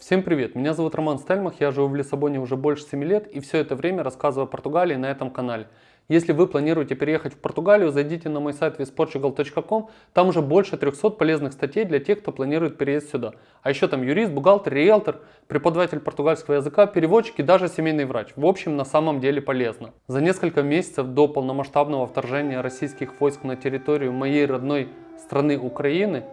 Всем привет, меня зовут Роман Стельмах, я живу в Лиссабоне уже больше 7 лет и все это время рассказываю о Португалии на этом канале. Если вы планируете переехать в Португалию, зайдите на мой сайт visportugal.com, там уже больше 300 полезных статей для тех, кто планирует переезд сюда. А еще там юрист, бухгалтер, риэлтор, преподаватель португальского языка, переводчик и даже семейный врач. В общем, на самом деле полезно. За несколько месяцев до полномасштабного вторжения российских войск на территорию моей родной страны Украины,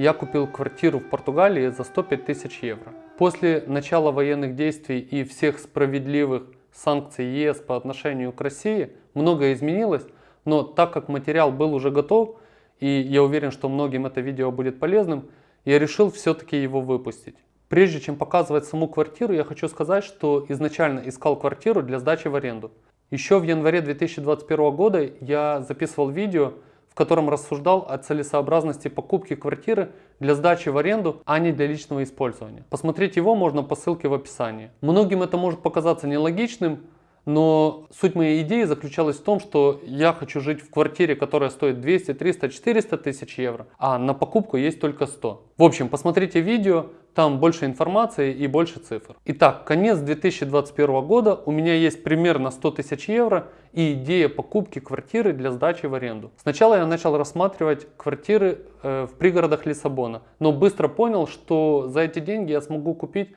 я купил квартиру в Португалии за 105 тысяч евро. После начала военных действий и всех справедливых санкций ЕС по отношению к России многое изменилось, но так как материал был уже готов, и я уверен, что многим это видео будет полезным, я решил все-таки его выпустить. Прежде чем показывать саму квартиру, я хочу сказать, что изначально искал квартиру для сдачи в аренду. Еще в январе 2021 года я записывал видео, в котором рассуждал о целесообразности покупки квартиры для сдачи в аренду, а не для личного использования. Посмотреть его можно по ссылке в описании. Многим это может показаться нелогичным, но суть моей идеи заключалась в том, что я хочу жить в квартире, которая стоит 200, 300, 400 тысяч евро, а на покупку есть только 100. В общем, посмотрите видео, там больше информации и больше цифр. Итак, конец 2021 года, у меня есть примерно 100 тысяч евро и идея покупки квартиры для сдачи в аренду. Сначала я начал рассматривать квартиры э, в пригородах Лиссабона, но быстро понял, что за эти деньги я смогу купить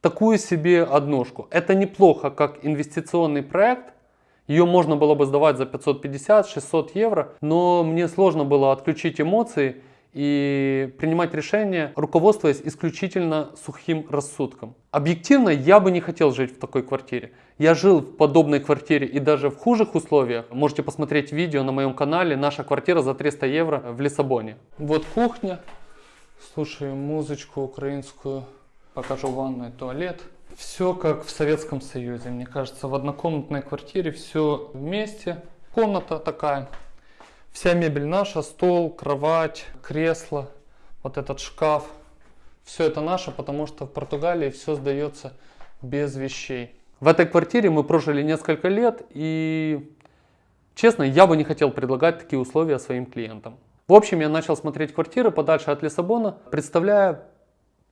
такую себе однушку. Это неплохо как инвестиционный проект, ее можно было бы сдавать за 550-600 евро, но мне сложно было отключить эмоции и принимать решения, руководствуясь исключительно сухим рассудком. Объективно, я бы не хотел жить в такой квартире. Я жил в подобной квартире и даже в хужих условиях. Можете посмотреть видео на моем канале «Наша квартира за 300 евро» в Лиссабоне. Вот кухня. Слушаем музычку украинскую покажу ванную, туалет. Все как в Советском Союзе, мне кажется, в однокомнатной квартире все вместе. Комната такая, вся мебель наша, стол, кровать, кресло, вот этот шкаф. Все это наше, потому что в Португалии все сдается без вещей. В этой квартире мы прожили несколько лет и, честно, я бы не хотел предлагать такие условия своим клиентам. В общем, я начал смотреть квартиры подальше от Лиссабона, представляя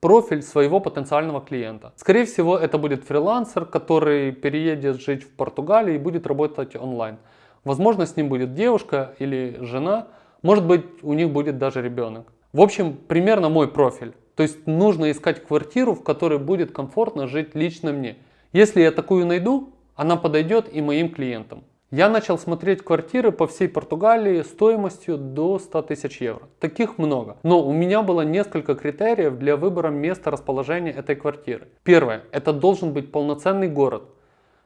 профиль своего потенциального клиента. Скорее всего, это будет фрилансер, который переедет жить в Португалию и будет работать онлайн. Возможно, с ним будет девушка или жена, может быть, у них будет даже ребенок. В общем, примерно мой профиль. То есть нужно искать квартиру, в которой будет комфортно жить лично мне. Если я такую найду, она подойдет и моим клиентам. Я начал смотреть квартиры по всей Португалии стоимостью до 100 тысяч евро. Таких много. Но у меня было несколько критериев для выбора места расположения этой квартиры. Первое. Это должен быть полноценный город.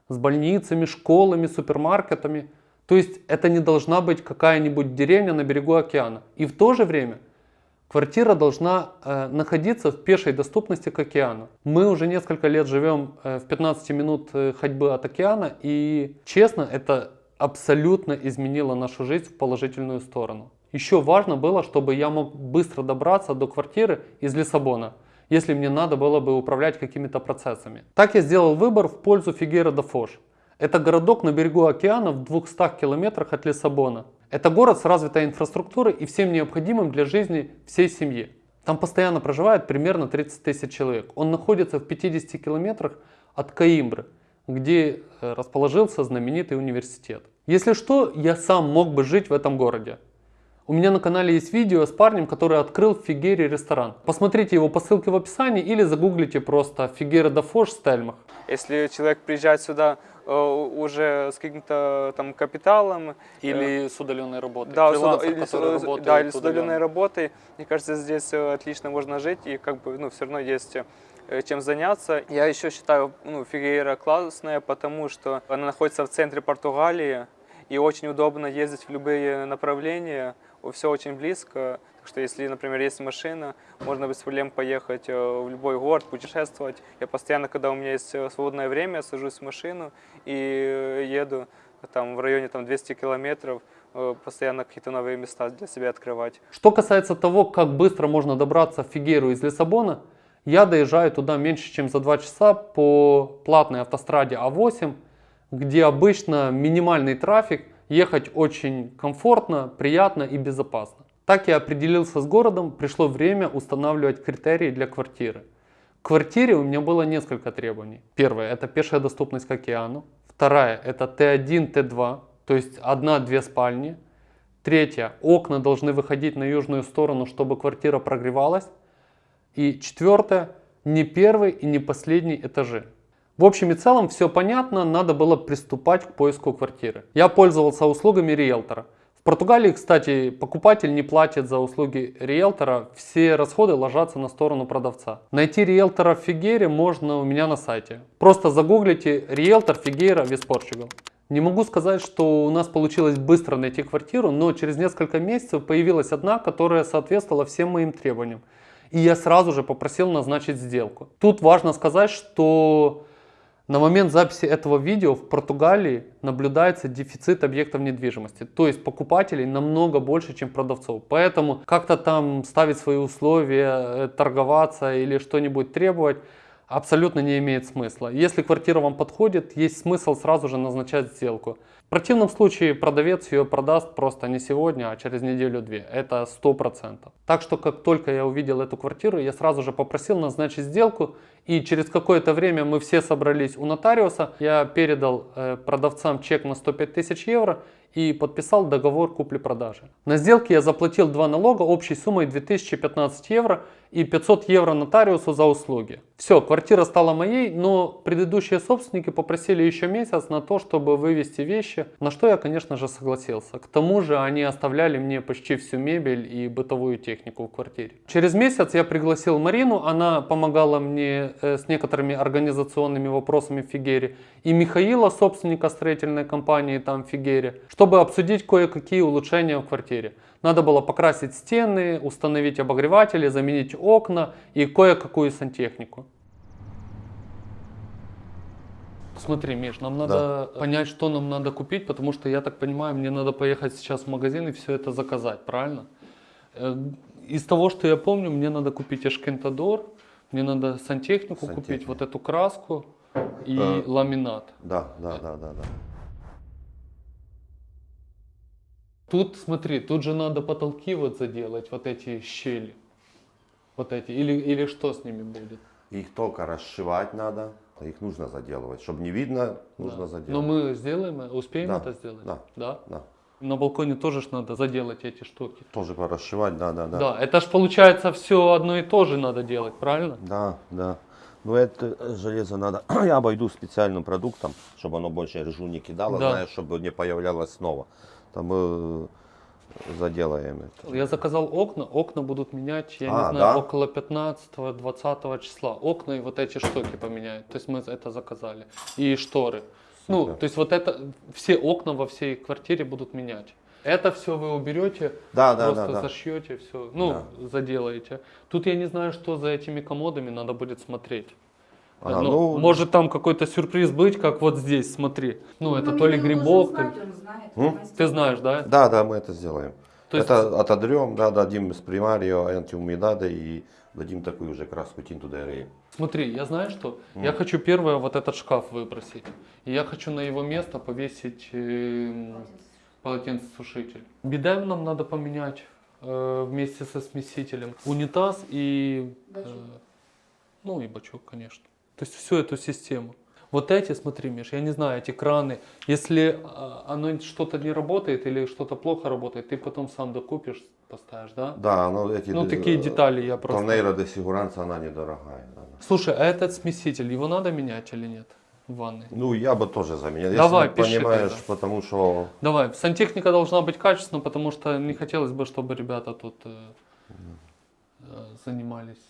С больницами, школами, супермаркетами. То есть это не должна быть какая-нибудь деревня на берегу океана. И в то же время Квартира должна э, находиться в пешей доступности к океану. Мы уже несколько лет живем э, в 15 минут э, ходьбы от океана, и честно, это абсолютно изменило нашу жизнь в положительную сторону. Еще важно было, чтобы я мог быстро добраться до квартиры из Лиссабона, если мне надо было бы управлять какими-то процессами. Так я сделал выбор в пользу Фигера де Фош. Это городок на берегу океана в 200 километрах от Лиссабона. Это город с развитой инфраструктурой и всем необходимым для жизни всей семьи. Там постоянно проживает примерно 30 тысяч человек. Он находится в 50 километрах от Каимбры, где э, расположился знаменитый университет. Если что, я сам мог бы жить в этом городе. У меня на канале есть видео с парнем, который открыл в Фигере ресторан. Посмотрите его по ссылке в описании или загуглите просто Фигера да Фош Стельмах. Если человек приезжает сюда уже с каким-то там капиталом. Или с удаленной работой. Да, с, или, с, да, или с удаленной работой. Мне кажется, здесь э, отлично можно жить и как бы, ну, все равно есть э, чем заняться. Я еще считаю, ну, Фигейра классная, потому что она находится в центре Португалии и очень удобно ездить в любые направления, все очень близко. Так что если, например, есть машина, можно без проблем поехать э, в любой город, путешествовать. Я постоянно, когда у меня есть э, свободное время, сажусь в машину и э, еду там, в районе там, 200 километров, постоянно какие-то новые места для себя открывать. Что касается того, как быстро можно добраться в Фигеру из Лиссабона, я доезжаю туда меньше, чем за 2 часа по платной автостраде А8, где обычно минимальный трафик, ехать очень комфортно, приятно и безопасно. Так я определился с городом, пришло время устанавливать критерии для квартиры. К квартире у меня было несколько требований. Первое – это пешая доступность к океану. Вторая – это Т1, Т2, то есть одна-две спальни. Третье – окна должны выходить на южную сторону, чтобы квартира прогревалась. И четвертое – не первый и не последний этажи. В общем и целом все понятно, надо было приступать к поиску квартиры. Я пользовался услугами риэлтора. В Португалии, кстати, покупатель не платит за услуги риэлтора, все расходы ложатся на сторону продавца. Найти риэлтора в Фигере можно у меня на сайте. Просто загуглите риэлтор Фигейра Вес Португал. Не могу сказать, что у нас получилось быстро найти квартиру, но через несколько месяцев появилась одна, которая соответствовала всем моим требованиям. И я сразу же попросил назначить сделку. Тут важно сказать, что на момент записи этого видео в Португалии наблюдается дефицит объектов недвижимости, то есть покупателей намного больше, чем продавцов. Поэтому как-то там ставить свои условия, э, торговаться или что-нибудь требовать абсолютно не имеет смысла. Если квартира вам подходит, есть смысл сразу же назначать сделку. В противном случае продавец ее продаст просто не сегодня, а через неделю-две. Это 100%. Так что как только я увидел эту квартиру, я сразу же попросил назначить сделку. И через какое-то время мы все собрались у нотариуса. Я передал э, продавцам чек на 105 тысяч евро и подписал договор купли-продажи. На сделке я заплатил два налога общей суммой 2015 евро и 500 евро нотариусу за услуги. Все, квартира стала моей, но предыдущие собственники попросили еще месяц на то, чтобы вывести вещи, на что я, конечно же, согласился. К тому же они оставляли мне почти всю мебель и бытовую технику в квартире. Через месяц я пригласил Марину, она помогала мне э, с некоторыми организационными вопросами в Фигере, и Михаила, собственника строительной компании там в Фигере, чтобы обсудить кое-какие улучшения в квартире. Надо было покрасить стены, установить обогреватели, заменить окна и кое-какую сантехнику. Смотри, Миш, нам надо да. понять, что нам надо купить, потому что, я так понимаю, мне надо поехать сейчас в магазин и все это заказать, правильно? Э, из того, что я помню, мне надо купить эшкентадор, мне надо сантехнику Сантехник. купить, вот эту краску и э, ламинат. Да, да, да, да, да. Тут, смотри, тут же надо потолки вот заделать, вот эти щели. Вот эти. Или, или что с ними будет? Их только расшивать надо. Их нужно заделывать. Чтобы не видно, нужно да. заделывать. Но мы сделаем, успеем да. это сделать? Да. Да? Да. На балконе тоже ж надо заделать эти штуки. Тоже порасшивать, да, да, да. Да, это ж получается все одно и то же надо делать, правильно? Да, да. Но это железо надо, я обойду специальным продуктом, чтобы оно больше ржу не кидало, да. знаешь, чтобы не появлялось снова там мы заделаем это. Я заказал окна, окна будут менять, я а, не знаю, да? около 15-20 числа. Окна и вот эти штуки поменяют. То есть мы это заказали. И шторы. Ну, Супер. Ну, то есть вот это, все окна во всей квартире будут менять. Это все вы уберете, да, да, просто да, да. зашьете все, ну, да. заделаете. Тут я не знаю, что за этими комодами надо будет смотреть. А, ну, ну, может там какой-то сюрприз быть, как вот здесь, смотри. Ну, ну это то ли грибок. Знать, то... Ты знаешь, да? Да, да, мы это сделаем. То есть... Это отодрем, да, дадим с примарио, антиумидада и дадим такую уже краску тинту дерей. Смотри, я знаю что, mm. я хочу первое вот этот шкаф выбросить. И я хочу на его место повесить э, полотенцесушитель. Беда нам надо поменять э, вместе со смесителем. Унитаз и... Э, ну и бачок, конечно. То есть всю эту систему. Вот эти, смотри, Миш, я не знаю, эти краны, если а, оно что-то не работает или что-то плохо работает, ты потом сам докупишь, поставишь, да? Да, но эти... Ну, такие детали я просто... Торнейро де Сигуранца, она недорогая. Слушай, а этот смеситель, его надо менять или нет? в ванной? Ну, я бы тоже заменил. Давай, Если пиши понимаешь, тогда. потому что... Давай, сантехника должна быть качественная, потому что не хотелось бы, чтобы ребята тут э, э, занимались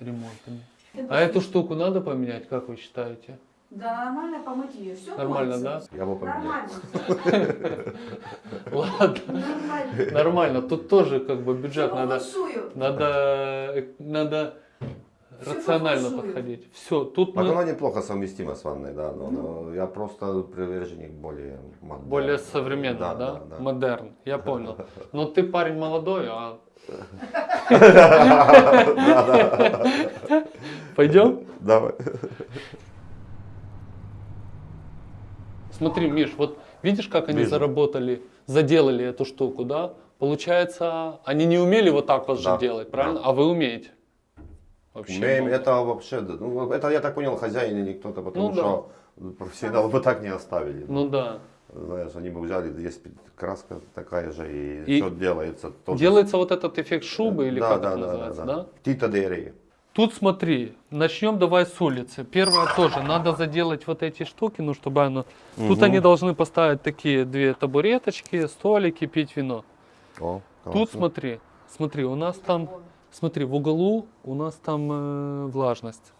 ремонтами. А эту штуку надо поменять, как вы считаете? Да, нормально помыть ее. Все Нормально, да? Я бы поменял. Нормально. Ладно. Нормально. Нормально. Тут тоже как бы бюджет надо. Надо, надо рационально подходить. Все, тут так мы... оно неплохо совместимо с ванной, да, но, но я просто приверженник более модерн. Более современно, да, да? да, да. Модерн, я понял. Но ты парень молодой, а Пойдем? Давай. Смотри, Миш, вот видишь, как они Вижу. заработали, заделали эту штуку, да? Получается, они не умели вот так вот да. же делать, правильно? Да. А вы умеете. Вообще Умеем, много. это вообще, да, ну, это я так понял, хозяин или кто-то, потому Ну да. что профессионалы бы так не оставили. Ну да. Знаешь, они бы взяли, есть краска такая же, и, И все делается. тоже. Делается вот этот эффект шубы или да, как да, это да, называется, да? да, Тита Дери. Тут смотри, начнем давай с улицы. Первое тоже, надо заделать вот эти штуки, ну чтобы оно... Тут Мгм. они должны поставить такие две табуреточки, столики, пить вино. О, Тут смотри, смотри, у нас там, смотри, в углу у нас там э, влажность.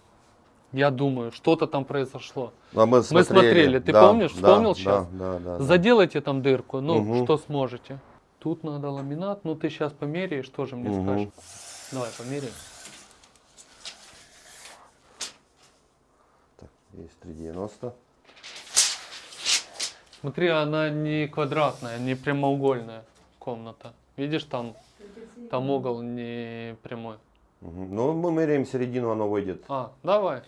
Я думаю, что-то там произошло. А мы, Мы смотрели, ты помнишь? да, Вспомнил да, сейчас? Да, да, да. Заделайте там дырку, ну, Мгм. что сможете. Тут надо ламинат, ну ты сейчас померяешь, тоже мне Мгм. скажешь. Давай, померяем. Так, есть 3,90. Смотри, она не квадратная, не прямоугольная комната. Видишь, там, там угол не прямой. Ну, мы меряем середину, оно выйдет А, давай.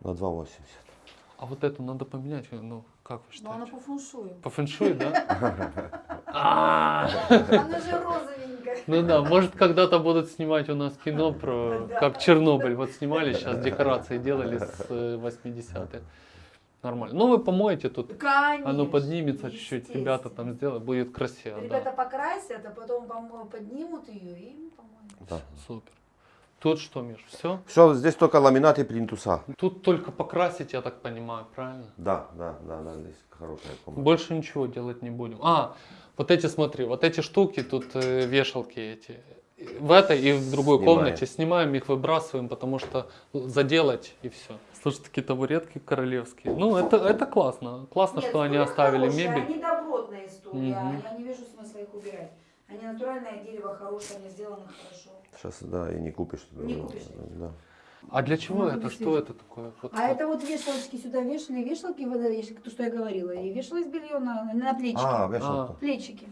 на 2,80. А вот эту надо поменять, ну, как вы Но она считаете? по фэншую. По фэншуй, да? А, Она же розовенькая. Ну да, может когда-то будут снимать у нас кино про, как Чернобыль. Вот снимали сейчас декорации делали с э, 80-х. Нормально. Ну вы помоете тут, Конечно. оно поднимется чуть-чуть, ребята там сделают, будет красиво. Ребята Да. покрасят, а потом помо- поднимут ее и помоют. Да. Супер. Тут что, Миш, все? Все, здесь только ламинат и плинтуса. Тут только покрасить, я так понимаю, правильно? Да, да, да, да, здесь хорошая комната. Больше ничего делать не будем. А, вот эти, смотри, вот эти штуки, тут э, вешалки эти. В этой и в другой Снимаем. комнате снимаем их, выбрасываем, потому что заделать и все. Слушай, такие табуретки королевские. Ну, это, это классно. Классно, Нет, что они оставили хорошие, мебель. Они добротные стулья, Мгм. я не вижу смысла их убирать. Они натуральное дерево хорошее, они сделаны хорошо. Сейчас, да, и не купишь. Не купишь. Да. А для чего Надо это? Что это такое? Вот, А вот. это вот вешалочки сюда вешали, вешалки, водовешалки, то, что я говорила, и вешалось белье на, на плечики. А, вешалка. Плечики.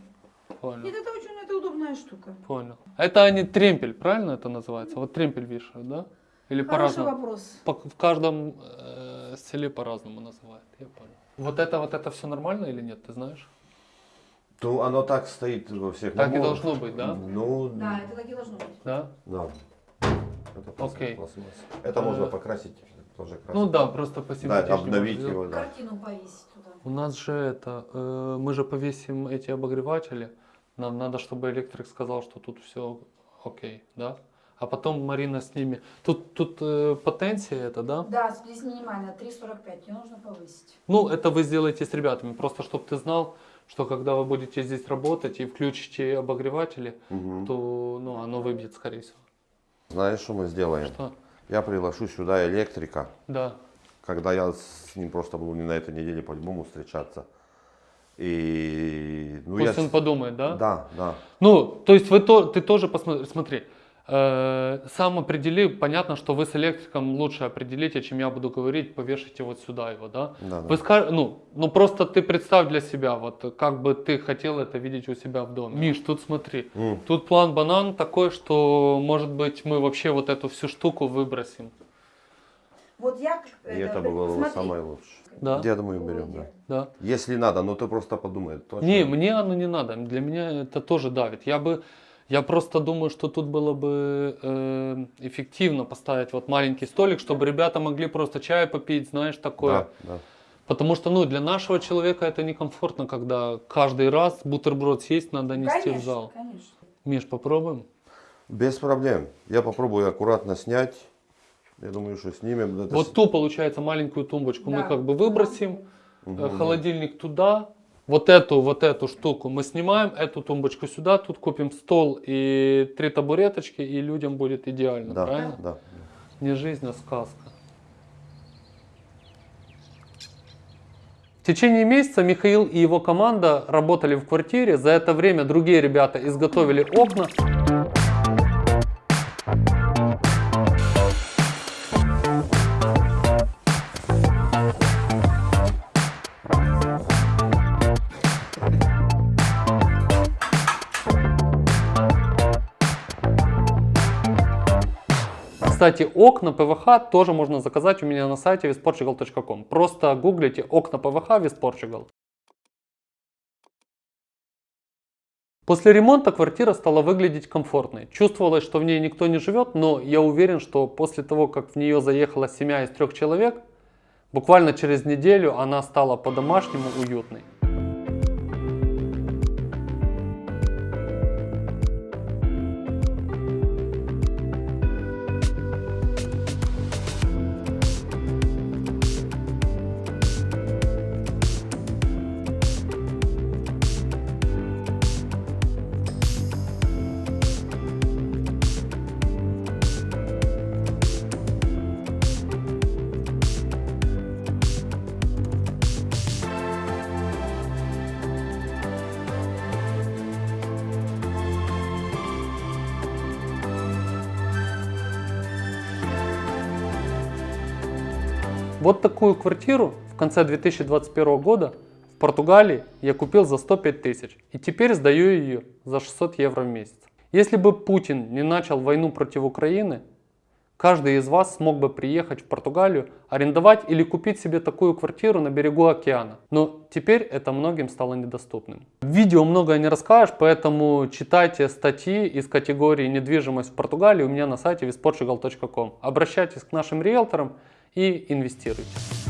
Понял. Нет, это очень это удобная штука. Понял. Это они тремпель, правильно это называется? Вот тремпель вешают, да? Или Хороший по-разному? вопрос. По- в каждом э, селе по-разному называют. Я понял. Вот это вот это все нормально или нет, ты знаешь? То оно так стоит во всех. Так и Ну, должно быть, да? Ну, Да, это так и должно быть. Да? да. Это пласт- Окей. пластмасса. Это Э, можно покрасить тоже красить. Ну да, просто Да, посимпатичнее. обновить его, да. Картину повесить туда. У нас же это, э, мы же повесим эти обогреватели. Нам надо, чтобы электрик сказал, что тут все окей, да? А потом Марина с ними. Тут, тут э, потенция это, да? Да, здесь минимально 3,45, ее нужно повысить. Ну, это вы сделаете с ребятами, просто чтобы ты знал, что когда вы будете здесь работать и включите обогреватели, Мгм. то ну, оно выбьет, скорее всего. Знаешь, что мы сделаем? Что? Я приглашу сюда электрика, Да. когда я с ним просто буду не на этой неделе по-любому встречаться. И ну, Пусть я он подумает, да? Да, да. Ну, то есть вы то, ты тоже посмотри, смотри, сам определи, понятно, что вы с электриком лучше определите, чем я буду говорить, повешайте вот сюда его, да? Да, да. Вы ска- ну, ну просто ты представь для себя, вот как бы ты хотел это видеть у себя в доме. Миш, тут смотри, М. тут план банан такой, что может быть мы вообще вот эту всю штуку выбросим, Вот я... И это было бы смотри. самое лучшее. да? Я думаю, берем, да. Да. Если надо, но ты просто подумай. Точно. Не, мне оно не надо. Для меня это тоже давит. Я бы, я просто думаю, что тут было бы э, эффективно поставить вот маленький столик, чтобы ребята могли просто чай попить, знаешь, такое. Да, да. Потому что, ну, для нашего человека это некомфортно, когда каждый раз бутерброд съесть надо нести Конечно, в зал. конечно. Миш, попробуем? Без проблем. Я попробую аккуратно снять. Я думаю, что снимем. Это Вот ту, получается, маленькую тумбочку мы Да. как бы выбросим, Мгм. холодильник туда, вот эту, вот эту штуку мы снимаем, эту тумбочку сюда, тут купим стол и три табуреточки, и людям будет идеально, Да, правильно? да. Не жизнь, а сказка. В течение месяца Михаил и его команда работали в квартире. За это время другие ребята изготовили окна. Кстати, окна ПВХ тоже можно заказать у меня на сайте visportugal.com. Просто гуглите окна ПВХ Visportugal. После ремонта квартира стала выглядеть комфортной. Чувствовалось, что в ней никто не живет, но я уверен, что после того, как в нее заехала семья из трех человек, буквально через неделю она стала по-домашнему уютной. Вот такую квартиру в конце 2021 года в Португалии я купил за 105 тысяч и теперь сдаю ее за 600 евро в месяц. Если бы Путин не начал войну против Украины, каждый из вас смог бы приехать в Португалию, арендовать или купить себе такую квартиру на берегу океана. Но теперь это многим стало недоступным. В видео многое не расскажешь, поэтому читайте статьи из категории недвижимость в Португалии у меня на сайте visportugal.com. Обращайтесь к нашим риэлторам и инвестируйте.